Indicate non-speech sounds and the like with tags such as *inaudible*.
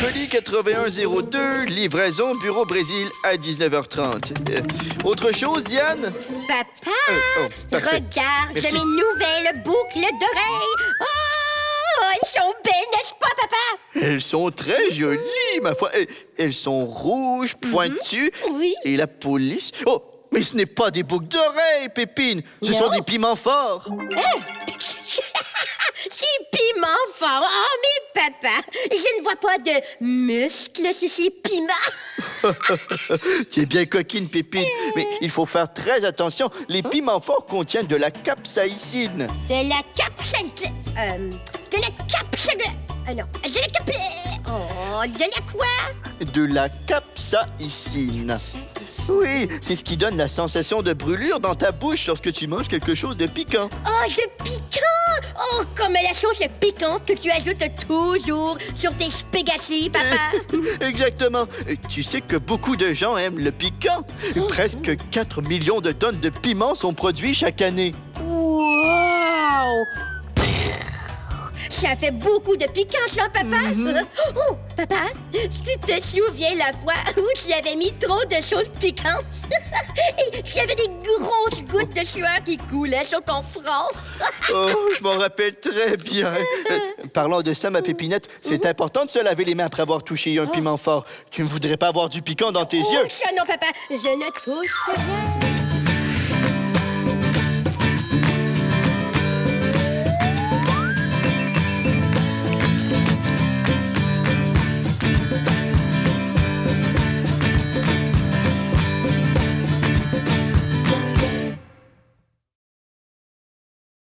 Colis 8102, livraison Bureau Brésil à 19h30. Euh, autre chose, Diane? Papa, Euh, oh, regarde Merci. mes nouvelles boucles d'oreilles. Oh, elles sont belles, n'est-ce pas, papa? Elles sont très jolies, ma foi. Elles sont rouges, pointues. Oui. Et la police... Oh, mais ce n'est pas des boucles d'oreilles, Pépine. Ce Non. sont des piments forts. *laughs* C'est piment fort. Oh, mais papa, je ne vois pas de muscles sur ces piments. *laughs* Tu es bien coquine, Pépine. Mais il faut faire très attention. Les piments forts contiennent de la capsaïcine. De la capsule... Euh, de la capsule... Ah non, de la cap... Oh, de la quoi? De la capsaïcine. Oui, c'est ce qui donne la sensation de brûlure dans ta bouche lorsque tu manges quelque chose de piquant. Oh, de piquant! Oh, comme la sauce piquante que tu ajoutes toujours sur tes spaghettis, papa. *laughs* Exactement. Tu sais que beaucoup de gens aiment le piquant. Presque 4 millions de tonnes de piments sont produits chaque année. Ça fait beaucoup de piquant, ça, papa. *laughs* Oh, papa, tu te souviens la fois où tu avais mis trop de choses piquantes? *laughs* Et avait des grosses gouttes de sueur qui coulaient sur ton front? *laughs* Oh, je m'en rappelle très bien. Parlant de ça, ma pépinette, c'est important de se laver les mains après avoir touché un piment fort. Tu ne voudrais pas avoir du piquant dans tes Oh, yeux? ça non, papa, je ne touche rien.